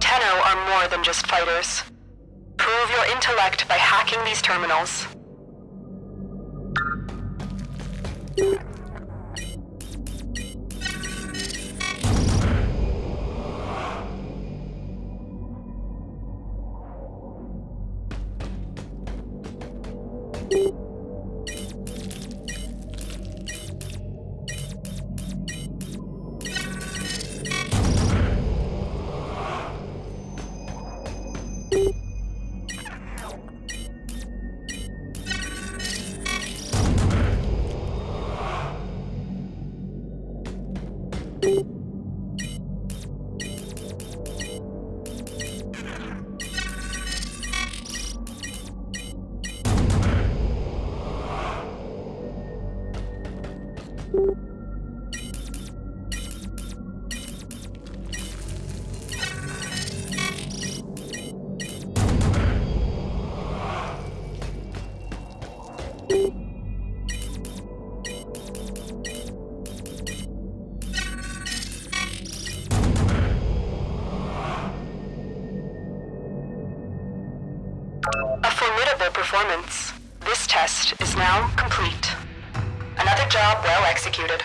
Tenno are more than just fighters. Prove your intellect by hacking these terminals. A formidable performance. This test is now complete. Another job well executed.